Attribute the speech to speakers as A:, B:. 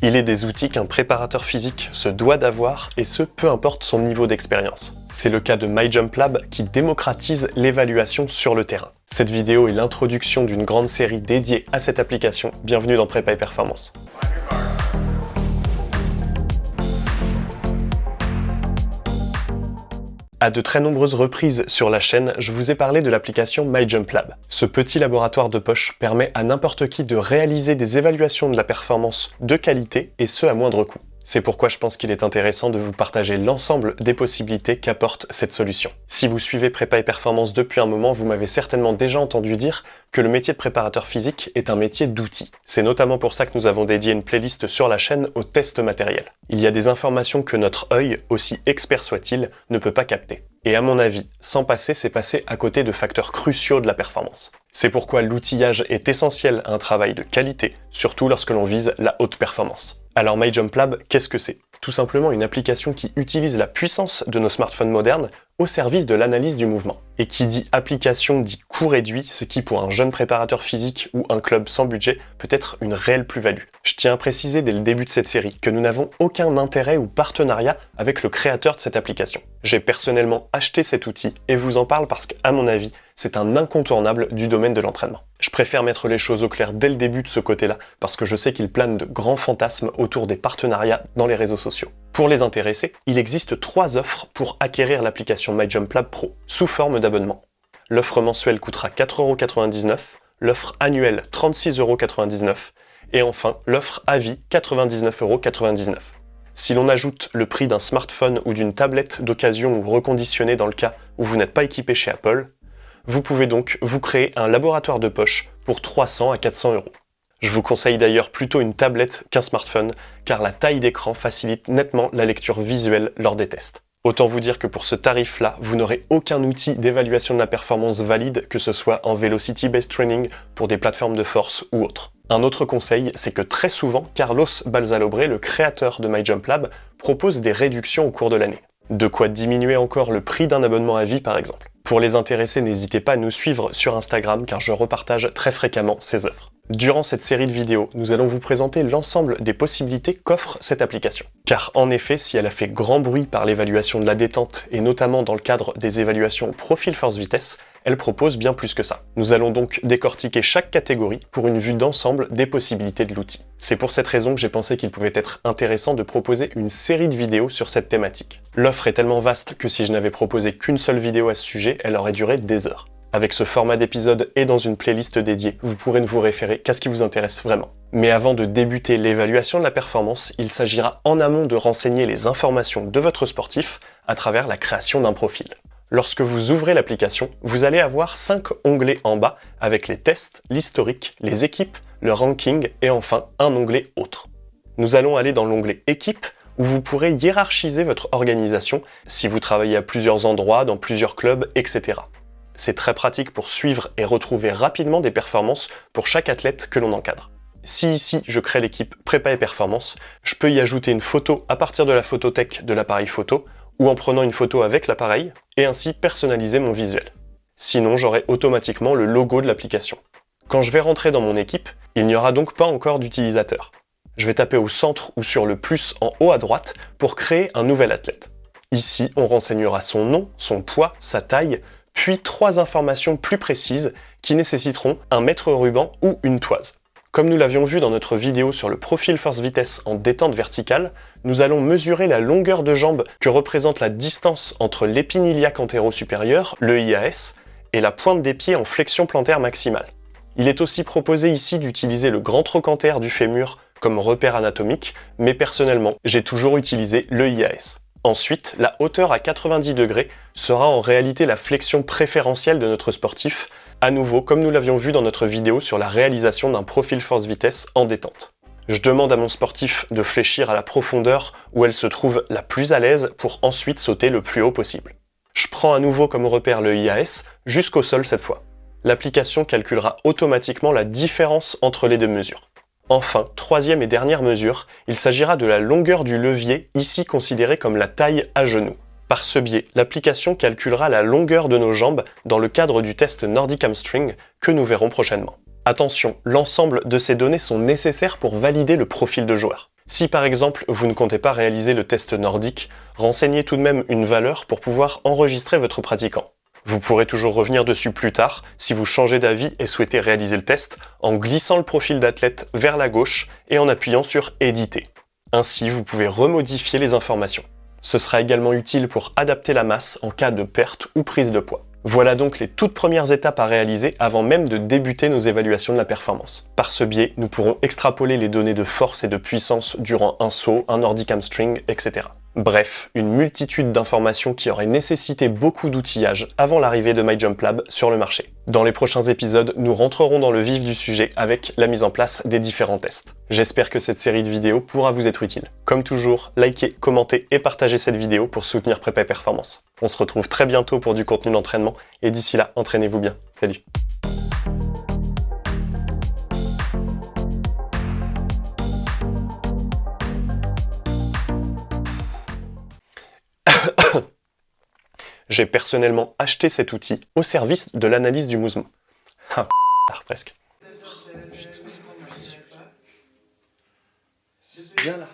A: Il est des outils qu'un préparateur physique se doit d'avoir, et ce, peu importe son niveau d'expérience. C'est le cas de MyJumpLab qui démocratise l'évaluation sur le terrain. Cette vidéo est l'introduction d'une grande série dédiée à cette application. Bienvenue dans Prépa et Performance. À de très nombreuses reprises sur la chaîne, je vous ai parlé de l'application MyJumpLab. Ce petit laboratoire de poche permet à n'importe qui de réaliser des évaluations de la performance de qualité, et ce à moindre coût. C'est pourquoi je pense qu'il est intéressant de vous partager l'ensemble des possibilités qu'apporte cette solution. Si vous suivez Prépa et Performance depuis un moment, vous m'avez certainement déjà entendu dire que le métier de préparateur physique est un métier d'outils. C'est notamment pour ça que nous avons dédié une playlist sur la chaîne au test matériel. Il y a des informations que notre œil, aussi expert soit-il, ne peut pas capter. Et à mon avis, sans passer, c'est passer à côté de facteurs cruciaux de la performance. C'est pourquoi l'outillage est essentiel à un travail de qualité, surtout lorsque l'on vise la haute performance. Alors MyJumpLab, qu'est-ce que c'est? Tout simplement une application qui utilise la puissance de nos smartphones modernes au service de l'analyse du mouvement. Et qui dit application dit coût réduit, ce qui pour un jeune préparateur physique ou un club sans budget peut être une réelle plus-value. Je tiens à préciser dès le début de cette série que nous n'avons aucun intérêt ou partenariat avec le créateur de cette application. J'ai personnellement acheté cet outil et vous en parle parce qu'à mon avis, c'est un incontournable du domaine de l'entraînement. Je préfère mettre les choses au clair dès le début de ce côté-là, parce que je sais qu'il plane de grands fantasmes autour des partenariats dans les réseaux sociaux. Pour les intéressés, il existe trois offres pour acquérir l'application MyJumpLab Pro, sous forme d'abonnement. L'offre mensuelle coûtera 4,99€, l'offre annuelle 36,99€ et enfin l'offre à vie 99,99€. Si l'on ajoute le prix d'un smartphone ou d'une tablette d'occasion ou reconditionnée dans le cas où vous n'êtes pas équipé chez Apple, vous pouvez donc vous créer un laboratoire de poche pour 300 à 400 euros. Je vous conseille d'ailleurs plutôt une tablette qu'un smartphone, car la taille d'écran facilite nettement la lecture visuelle lors des tests. Autant vous dire que pour ce tarif-là, vous n'aurez aucun outil d'évaluation de la performance valide, que ce soit en Velocity-Based Training, pour des plateformes de force ou autres. Un autre conseil, c'est que très souvent, Carlos Balzalobre, le créateur de MyJumpLab, propose des réductions au cours de l'année. De quoi diminuer encore le prix d'un abonnement à vie par exemple. Pour les intéressés, n'hésitez pas à nous suivre sur Instagram car je repartage très fréquemment ces œuvres. Durant cette série de vidéos, nous allons vous présenter l'ensemble des possibilités qu'offre cette application. Car en effet, si elle a fait grand bruit par l'évaluation de la détente, et notamment dans le cadre des évaluations profil force vitesse, elle propose bien plus que ça. Nous allons donc décortiquer chaque catégorie pour une vue d'ensemble des possibilités de l'outil. C'est pour cette raison que j'ai pensé qu'il pouvait être intéressant de proposer une série de vidéos sur cette thématique. L'offre est tellement vaste que si je n'avais proposé qu'une seule vidéo à ce sujet, elle aurait duré des heures. Avec ce format d'épisode et dans une playlist dédiée, vous pourrez ne vous référer qu'à ce qui vous intéresse vraiment. Mais avant de débuter l'évaluation de la performance, il s'agira en amont de renseigner les informations de votre sportif à travers la création d'un profil. Lorsque vous ouvrez l'application, vous allez avoir 5 onglets en bas avec les tests, l'historique, les équipes, le ranking et enfin un onglet autre. Nous allons aller dans l'onglet équipe où vous pourrez hiérarchiser votre organisation si vous travaillez à plusieurs endroits, dans plusieurs clubs, etc. C'est très pratique pour suivre et retrouver rapidement des performances pour chaque athlète que l'on encadre. Si ici je crée l'équipe prépa et performance, je peux y ajouter une photo à partir de la photothèque de l'appareil photo ou en prenant une photo avec l'appareil et ainsi personnaliser mon visuel. Sinon, j'aurai automatiquement le logo de l'application. Quand je vais rentrer dans mon équipe, il n'y aura donc pas encore d'utilisateur. Je vais taper au centre ou sur le plus en haut à droite pour créer un nouvel athlète. Ici, on renseignera son nom, son poids, sa taille, puis trois informations plus précises qui nécessiteront un mètre ruban ou une toise. Comme nous l'avions vu dans notre vidéo sur le profil force vitesse en détente verticale, nous allons mesurer la longueur de jambe que représente la distance entre l'épine iliaque antéro-supérieur, le IAS, et la pointe des pieds en flexion plantaire maximale. Il est aussi proposé ici d'utiliser le grand trochanter du fémur comme repère anatomique, mais personnellement, j'ai toujours utilisé le IAS. Ensuite, la hauteur à 90 degrés sera en réalité la flexion préférentielle de notre sportif, à nouveau comme nous l'avions vu dans notre vidéo sur la réalisation d'un profil force-vitesse en détente. Je demande à mon sportif de fléchir à la profondeur où elle se trouve la plus à l'aise pour ensuite sauter le plus haut possible. Je prends à nouveau comme repère le IAS jusqu'au sol cette fois. L'application calculera automatiquement la différence entre les deux mesures. Enfin, troisième et dernière mesure, il s'agira de la longueur du levier, ici considérée comme la taille à genoux. Par ce biais, l'application calculera la longueur de nos jambes dans le cadre du test Nordic Hamstring que nous verrons prochainement. Attention, l'ensemble de ces données sont nécessaires pour valider le profil de joueur. Si par exemple vous ne comptez pas réaliser le test nordique, renseignez tout de même une valeur pour pouvoir enregistrer votre pratiquant. Vous pourrez toujours revenir dessus plus tard si vous changez d'avis et souhaitez réaliser le test en glissant le profil d'athlète vers la gauche et en appuyant sur Éditer. Ainsi, vous pouvez remodifier les informations. Ce sera également utile pour adapter la masse en cas de perte ou prise de poids. Voilà donc les toutes premières étapes à réaliser avant même de débuter nos évaluations de la performance. Par ce biais, nous pourrons extrapoler les données de force et de puissance durant un saut, un nordic hamstring, etc. Bref, une multitude d'informations qui auraient nécessité beaucoup d'outillage avant l'arrivée de MyJumpLab sur le marché. Dans les prochains épisodes, nous rentrerons dans le vif du sujet avec la mise en place des différents tests. J'espère que cette série de vidéos pourra vous être utile. Comme toujours, likez, commentez et partagez cette vidéo pour soutenir Prépa Performance. On se retrouve très bientôt pour du contenu d'entraînement, et d'ici là, entraînez-vous bien. Salut J'ai personnellement acheté cet outil au service de l'analyse du mouvement. Presque. Viens là.